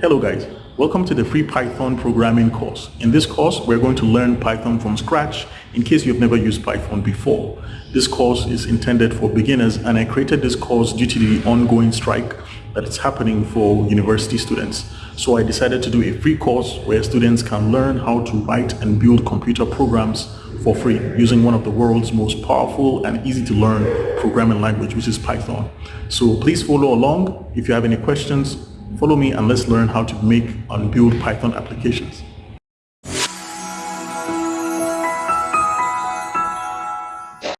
Hello guys, welcome to the free Python programming course. In this course, we're going to learn Python from scratch in case you've never used Python before. This course is intended for beginners and I created this course due to the ongoing strike that is happening for university students. So I decided to do a free course where students can learn how to write and build computer programs for free using one of the world's most powerful and easy to learn programming language, which is Python. So please follow along. If you have any questions, follow me and let's learn how to make and build Python applications.